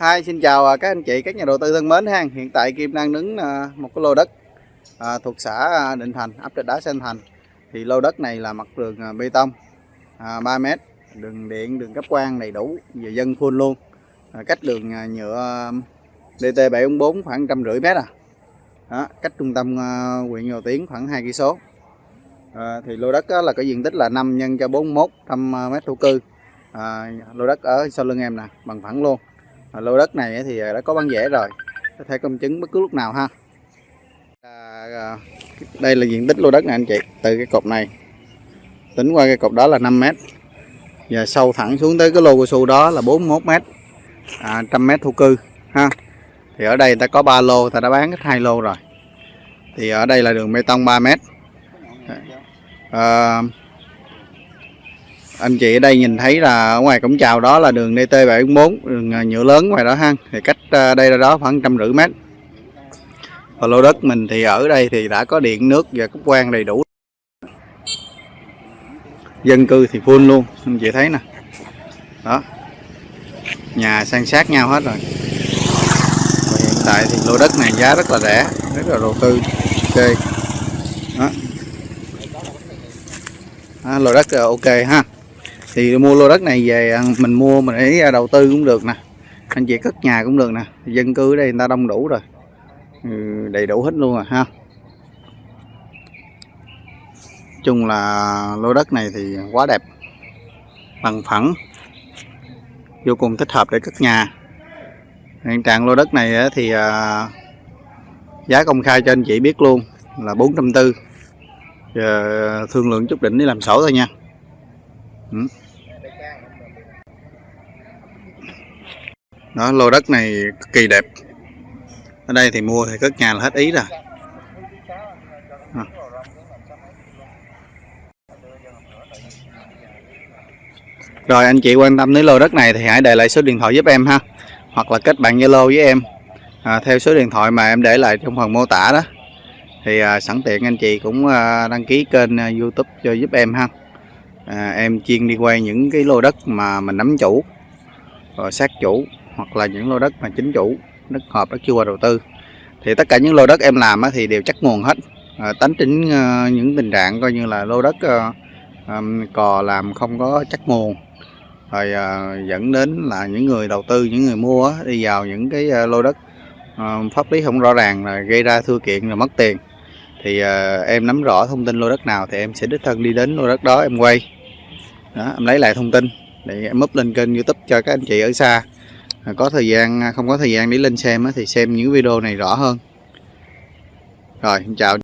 Hi, xin chào à, các anh chị, các nhà đầu tư thân mến ha. Hiện tại Kim đang đứng à, một cái lô đất à, thuộc xã à, Định Thành, ấp Trạch Đá Sen Thành. Thì lô đất này là mặt đường bê tông à, 3 m, đường điện, đường cấp quang đầy đủ và dân full luôn. À, cách đường nhựa DT 744 khoảng trăm rưỡi mét à. Đó, cách trung tâm huyện Ngô Tiến khoảng 2 cây số. À, thì lô đất là có diện tích là 5 nhân cho 41 trăm mét thổ cư. À, lô đất ở sau lưng em nè, bằng phẳng luôn À, lô đất này thì à, đã có bán vẽ rồi. Có thể công chứng bất cứ lúc nào ha. À, à, đây là diện tích lô đất này anh chị từ cái cột này. Tính qua cái cột đó là 5 mét. Và sâu thẳng xuống tới cái lô cao su đó là 41 mét. À, trăm mét thu cư ha. Thì ở đây ta có 3 lô ta đã bán hết hai lô rồi. Thì ở đây là đường bê tông 3 mét. À, anh chị ở đây nhìn thấy là ở ngoài cổng chào đó là đường DT 744 đường ờ, nhựa lớn ngoài đó ha. Thì cách ờ, đây ra đó khoảng trăm rưỡi mét. Và lô đất mình thì ở đây thì đã có điện nước và cấp quan đầy đủ. Dân cư thì full luôn anh chị thấy nè. Đó. Nhà san sát nhau hết rồi. Và hiện tại thì lô đất này giá rất là rẻ rất là đầu tư ok. Đó, đó lô đất ờ, ok ha thì mua lô đất này về à, mình mua mình để à, đầu tư cũng được nè. Anh chị cất nhà cũng được nè. Dân cư ở đây người ta đông đủ rồi. Ừ, đầy đủ hết luôn rồi ha. Chung là lô đất này thì quá đẹp. Bằng phẳng. Vô cùng thích hợp để cất nhà. Hiện trạng lô đất này thì giá công khai cho anh chị biết luôn là 440 giờ thương lượng chút đỉnh đi làm sổ thôi nha ừ. đó lô đất này cực kỳ đẹp. Ở đây thì mua thì cất nhà là hết ý rồi. À. rồi anh chị quan tâm đến lô đất này thì hãy để lại số điện thoại giúp em ha. Hoặc là kết bạn zalo với em. À, theo số điện thoại mà em để lại trong phần mô tả đó. Thì à, sẵn tiện anh chị cũng à, đăng ký kênh à, youtube cho giúp em ha à, em chuyên đi quay những cái lô đất mà mình nắm chủ rồi sát chủ hoặc là những lô đất mà chính chủ đất hợp đất chưa qua đầu tư. Thì tất cả những lô đất em làm thì đều chắc nguồn hết. À, tánh tính à, những tình trạng coi như là lô đất à, à, cò làm không có chắc nguồn. Rồi à, dẫn đến là những người đầu tư những người mua đi vào những cái à, lô đất à, pháp lý không rõ ràng là gây ra thua kiện rồi mất tiền thì uh, em nắm rõ thông tin lô đất nào thì em sẽ đích thân đi đến lô đất đó em quay. Đó, em lấy lại thông tin để em up lên kênh youtube cho các anh chị ở xa. À, có thời gian à, không có thời gian để lên xem thì xem những video này rõ hơn. Rồi chào.